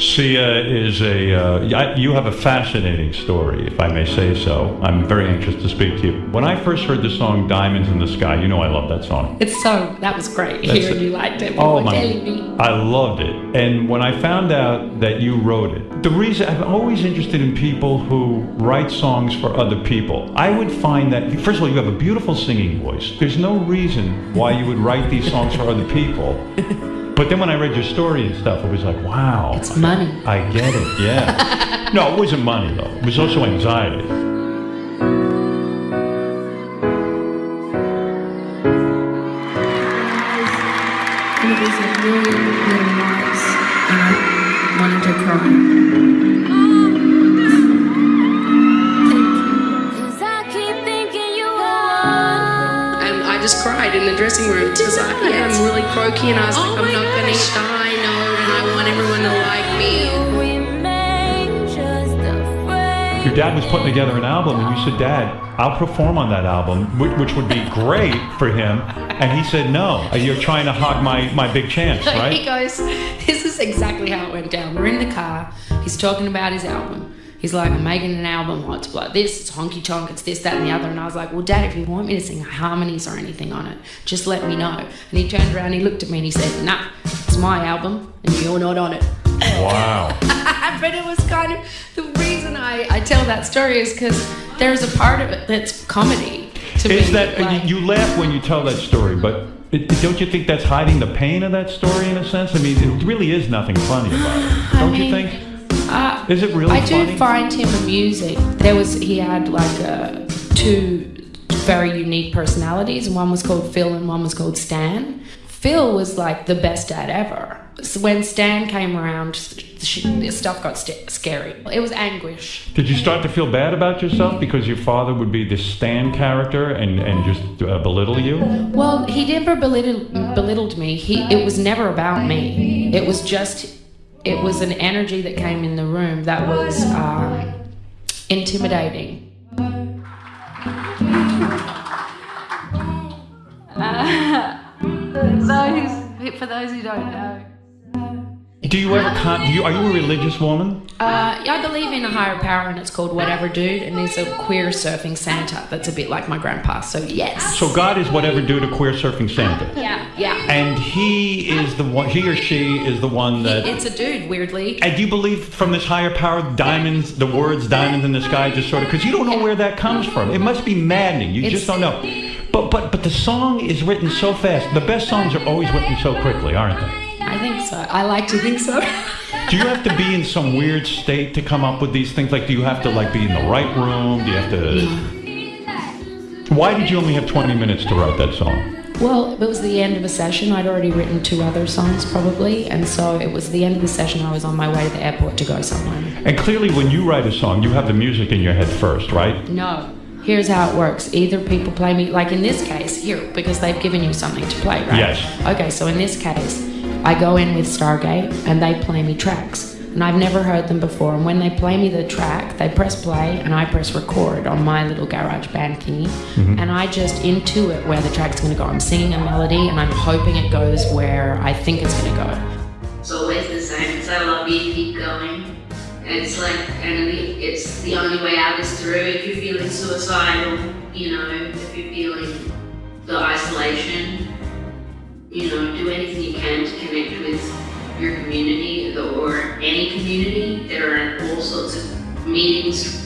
Sia is a, uh, you have a fascinating story, if I may say so. I'm very anxious to speak to you. When I first heard the song Diamonds in the Sky, you know I love that song. It's so, that was great That's hearing it. you liked it. Oh my! I loved it. And when I found out that you wrote it, the reason I'm always interested in people who write songs for other people. I would find that first of all, you have a beautiful singing voice. There's no reason why you would write these songs for other people. But then when I read your story and stuff, it was like, wow. It's money. I get it. Yeah. no, it wasn't money though. It was also anxiety. And it was a really, just cried in the dressing room because I yeah, I'm really croaky and I was like, oh I'm not gonna hit the high note and I want everyone to like me. Remain just afraid. Your dad was putting together an album, and you said, "Dad, I'll perform on that album," which, which would be great for him. And he said, "No, you're trying to hog my my big chance, right? He goes, This is exactly how it went down. We're in the car. He's talking about his album. He's like, I'm making an album. What's like this? It's honky tonk. It's this, that, and the other. And I was like, Well, Dad, if you want me to sing harmonies or anything on it, just let me know. And he turned around, he looked at me, and he said, Nah, it's my album, and you're not on it. Wow. but it was kind of the reason I, I tell that story is because there's a part of it that's comedy to me. Is that like- you laugh when you tell that story, but it, don't you think that's hiding the pain of that story in a sense? I mean, it really is nothing funny about it, don't you mean, think? Is it really I do find him amusing. There was he had like uh, two very unique personalities. One was called Phil and one was called Stan. Phil was like the best dad ever. So when Stan came around, sh- stuff got st- scary. It was anguish. Did you start to feel bad about yourself because your father would be this Stan character and and just uh, belittle you? Well, he never belittled, belittled me. He it was never about me. It was just it was an energy that came in the room that was um, intimidating. those, for those who don't know. Do you ever con- do you are you a religious woman? Uh, I believe in a higher power, and it's called Whatever Dude, and he's a queer surfing Santa. That's a bit like my grandpa. So yes. So God is whatever dude to queer surfing Santa. yeah, yeah. And he is the one, he or she is the one that. It's a dude, weirdly. And do you believe from this higher power, diamonds, the words diamonds in the sky, just sort of, because you don't know where that comes from. It must be maddening. You just don't know. But, but, but the song is written so fast. The best songs are always written so quickly, aren't they? I think so. I like to think so. Do you have to be in some weird state to come up with these things? Like, do you have to like be in the right room? Do you have to? Why did you only have 20 minutes to write that song? Well, it was the end of a session. I'd already written two other songs, probably, and so it was the end of the session. I was on my way to the airport to go somewhere. And clearly, when you write a song, you have the music in your head first, right? No. Here's how it works. Either people play me, like in this case, here, because they've given you something to play, right? Yes. Okay, so in this case, I go in with Stargate and they play me tracks. And I've never heard them before. And when they play me the track, they press play and I press record on my little GarageBand thingy. Mm-hmm. And I just intuit where the track's gonna go. I'm singing a melody and I'm hoping it goes where I think it's gonna go. It's always the same. It's I love you, keep going. And it's like, and it's the only way out is through. If you're feeling suicidal, you know, if you're feeling the isolation, you know, do anything you can to connect with your community or any community. There are all sorts of meetings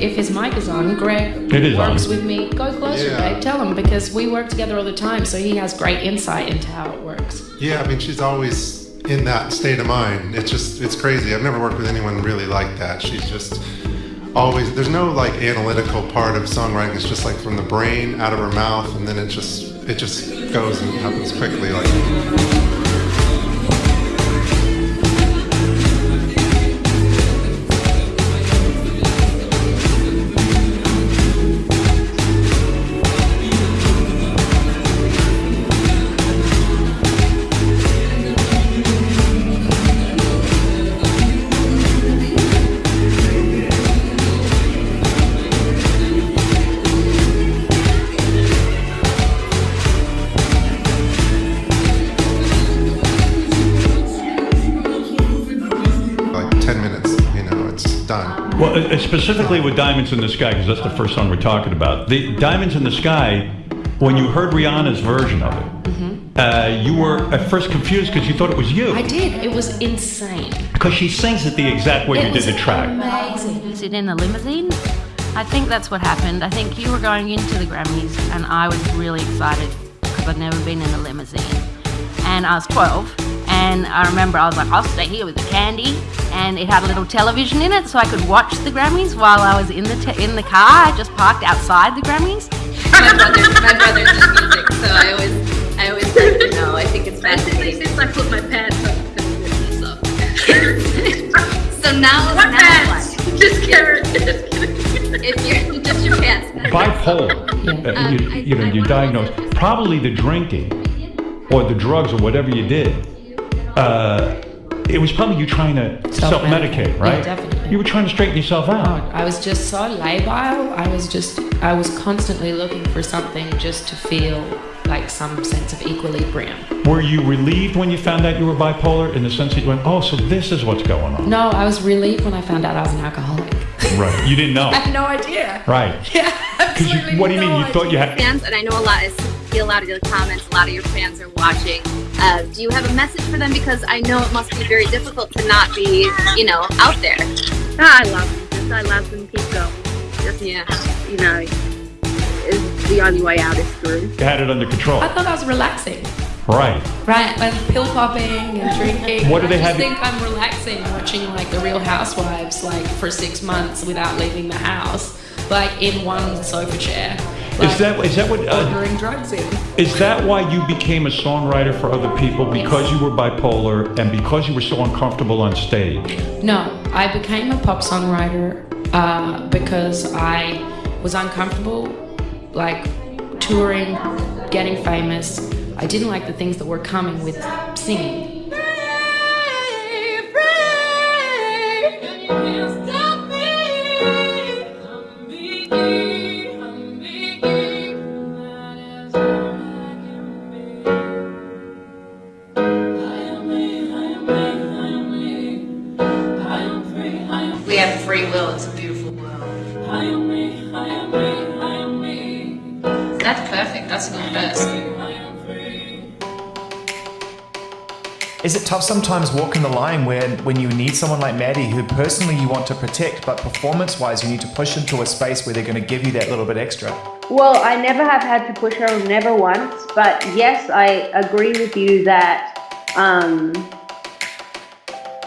Greg, if his mic is on, Greg It is on. works with me. Go closer, Yeah. Greg. Tell him because we work together all the time, so he has great insight into how it works. Yeah, I mean, she's always in that state of mind. It's just, it's crazy. I've never worked with anyone really like that. She's just always, there's no like analytical part of songwriting. It's just like from the brain out of her mouth, and then it just, it just goes and happens quickly. Like, uh, specifically with Diamonds in the Sky, because that's the first song we're talking about. The Diamonds in the Sky, when you heard Rihanna's version of it, uh, you were at first confused because you thought it was you. Mm-hmm. I did. It was insane. Because she sings it the exact way you did the was track. Amazing. Sit in the limousine. I think that's what happened. I think you were going into the Grammys, and I was really excited because I'd never been in a limousine. And I was 12, and I remember I was like, I'll stay here with the candy, and it had a little television in it, so I could watch the Grammys while I was in the te- in the car. I just parked outside the Grammys. my brother, my brother's in music, so I always, I always like to know. I think it's Basically, fascinating. since I put my pants up because of this stuff. So now, What now pants? what? Just kidding. Just kidding. If you're just your pants. Bipolar, uh, you, Um, I- you know, I you're diagnosed. Probably the drinking or the drugs or whatever you did. Uh, it was probably you trying to self Self-medicate. right? Yeah, definitely. You were trying to straighten yourself out. I was just so labile. I was just, I was constantly looking for something just to feel like some sense of equilibrium. Were you relieved when you found out you were bipolar in the sense that you went, oh, so this is what's going on? No, I was relieved when I found out I was an alcoholic. Right. You didn't know. I had no idea. Right. Yeah, Because you, what do you mean? You thought you had. fans, and I know a lot. I see a lot of your comments. A lot of your fans are watching. Uh, do you have a message for them? Because I know it must be very difficult to not be, you know, out there. I love them. Just I love them. Keep going. Just Yeah. you know, is the only way out is through. You had it under control. I thought I was relaxing. Right. Right, like pill popping and drinking. What do they I have just you- think I'm relaxing watching like the Real Housewives like for six months without leaving the house, like in one sofa chair. Like, Is that is that what? Uh, ordering drugs in? is that why you became a songwriter for other people because you were bipolar and because you were so uncomfortable on stage? No, I became a pop songwriter uh, because I was uncomfortable, like touring, getting famous. I didn't like the things that were coming with singing. We have free will. It's a beautiful world. That's perfect. That's a good verse. Is it tough sometimes walking the line where when you need someone like Maddie who personally you want to protect, but performance wise you need to push into a space where they're going to give you that little bit extra? Well, I never have had to push her, never once. But yes, I agree with you that, um,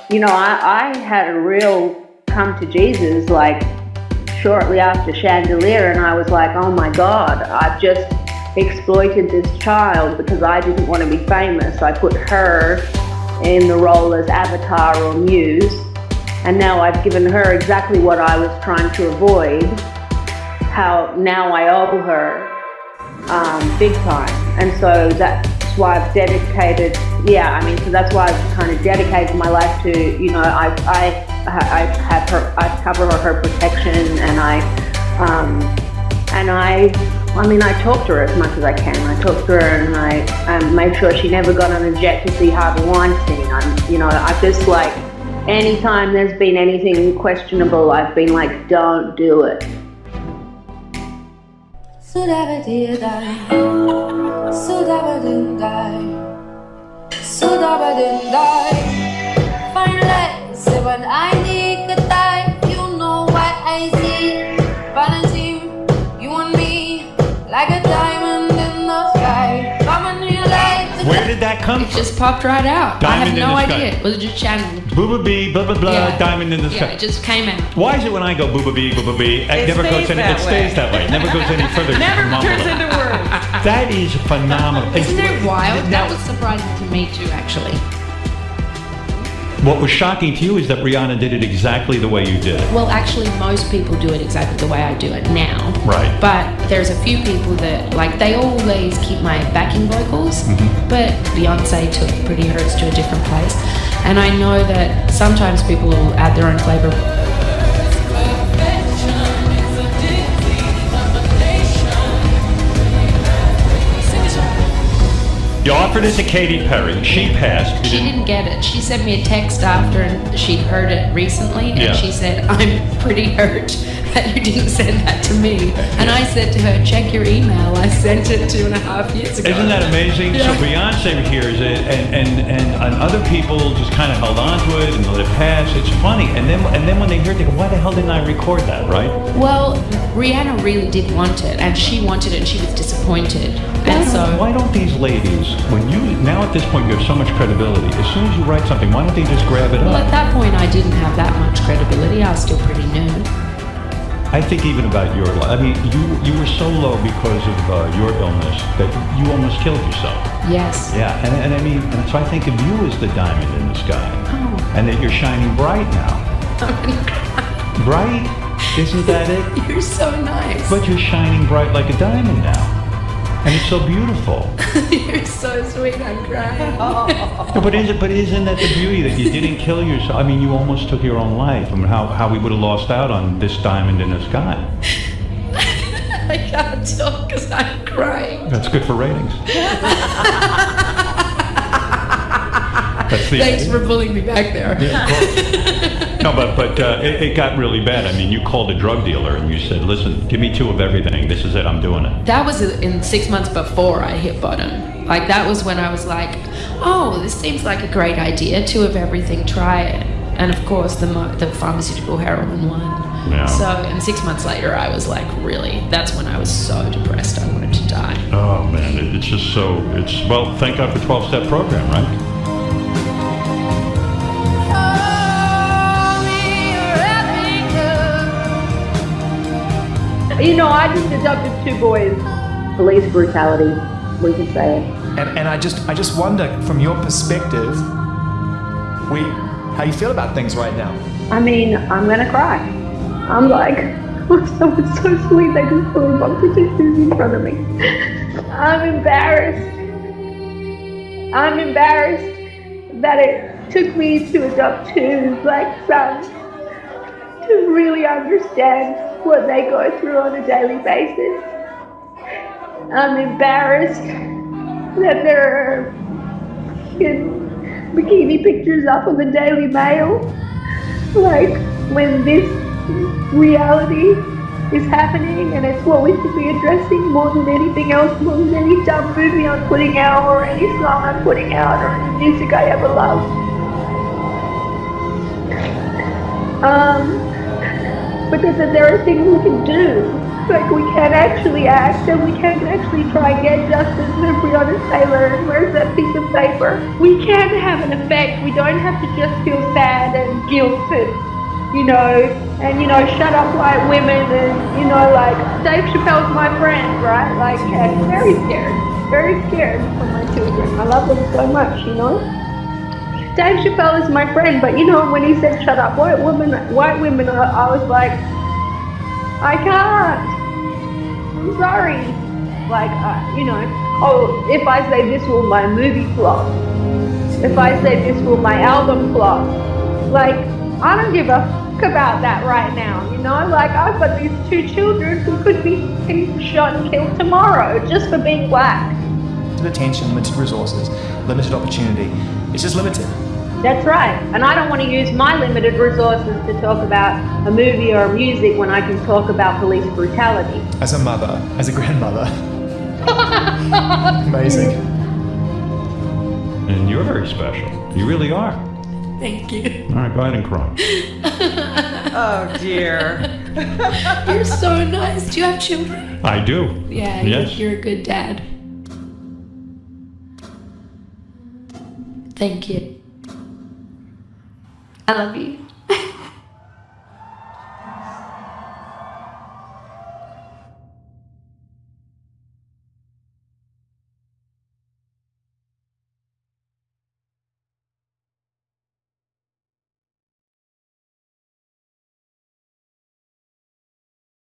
you know, I, I had a real come to Jesus like shortly after Chandelier, and I was like, oh my God, I've just exploited this child because I didn't want to be famous. I put her in the role as avatar or muse, and now I've given her exactly what I was trying to avoid how now I owe her um, big time. And so that's why I've dedicated, yeah, I mean, so that's why I've kind of dedicated my life to, you know, I, I, I have her, I cover her, protection and I, um, and I, I mean, I talk to her as much as I can. I talk to her and I um, made sure she never got on a jet to see Harvey Weinstein. I'm, you know, I just like, anytime there's been anything questionable, I've been like, don't do it. Finally, say when I come It from? just popped right out. Diamond I have no the sky. idea. It was just channeled. Booba bee, blah blah blah, Yeah. diamond in the Yeah, sky. it just came out. Why is it when I go booba bee, booba bee, it, It never goes stays any, that it stays that way. It never goes any further. Never turns into words. That is phenomenal. Isn't It's- it wild? Now, That was surprising to me too, actually. What was shocking to you is that Rihanna did it exactly the way you did it. Well, actually, most people do it exactly the way I do it now. Right. But there's a few people that, like, they always keep my backing vocals, Mm-hmm. but Beyonce took Pretty Hurts to a different place. And I know that sometimes people will add their own flavor. You're offered it to Katy Perry. She passed. She didn't get it. She sent me a text after and she'd heard it recently, and Yeah. she said, "I'm pretty hurt that you didn't send that to me." And I said to her, "Check your email. I sent it two and a half years ago." Isn't that amazing? Yeah. So Beyonce hears it, and, and, and, and other people just kind of held on to it and let it pass. It's funny, and then and then when they hear it, they go, "Why the hell didn't I record that?" Right? Well, Rihanna really did want it, and she wanted it, and she was disappointed. And so, Why don't these ladies, when you now at this point you have so much credibility, as soon as you write something, why don't they just grab it well, up? at that point, I didn't have that much credibility. I was still pretty new. I think even about your life. I mean, you you were so low because of uh, your illness that you almost killed yourself. Yes. Yeah, and, and I mean, and so I think of you as the diamond in the sky, Oh. and that you're shining bright now. Bright, isn't that it? You're so nice. But you're shining bright like a diamond now, and it's so beautiful. You're so sweet. I'm crying. No, but is it? But isn't that the beauty that you didn't kill yourself? I mean, you almost took your own life. I mean, how how we would have lost out on this diamond in the sky. I can't talk because I'm crying. That's good for ratings. Thanks for pulling me back there. Yeah. No, but but uh, it, it got really bad. I mean, you called a drug dealer and you said, "Listen, give me two of everything. This is it. I'm doing it." That was in six months before I hit bottom. Like that was when I was like, "Oh, this seems like a great idea. Two of everything. Try it." And of course, the mo- the pharmaceutical heroin one. Yeah. So, and six months later, I was like, really. That's when I was so depressed. I wanted to die. Oh man, it's just so. It's well, thank God for 12 step program, right? You know, I just adopted two boys. Police brutality, we can say it. And, and I just I just wonder from your perspective, we how you feel about things right now. I mean, I'm gonna cry. I'm like, someone's so sweet, they just put a bunch of tissues in front of me. I'm embarrassed. I'm embarrassed that it took me to adopt two black sons to really understand what they go through on a daily basis. I'm embarrassed that there are bikini pictures up on the Daily Mail. Like, when this reality is happening and it's what we should be addressing more than anything else, more than any dumb movie I'm putting out or any song I'm putting out or any music I ever loved. Um, that, that there are things we can do. Like we can actually act and we can actually try and get justice for Breonna Taylor and where's that piece of paper? We can have an effect. We don't have to just feel sad and guilt and you know, and you know, shut up white women and you know, like Dave Chappelle's my friend, right? Like and very scared. Very scared for my children. I love them so much, you know? Dave Chappelle is my friend, but you know when he said "shut up, white women," white women, I, was like, I can't. I'm sorry. Like, uh, you know, oh, if I say this will my movie flop, if I say this will my album flop, like, I don't give a fuck about that right now. You know, like I've got these two children who could be shot and killed tomorrow just for being black. Limited attention, limited resources, limited opportunity. It's just limited. That's right. And I don't want to use my limited resources to talk about a movie or music when I can talk about police brutality. As a mother, as a grandmother. Amazing. And you're very special. You really are. Thank you. All right, go ahead and cry. Oh dear. You're so nice. Do you have children? I do. Yeah, Yes. you're, you're a good dad. Thank you. I love you.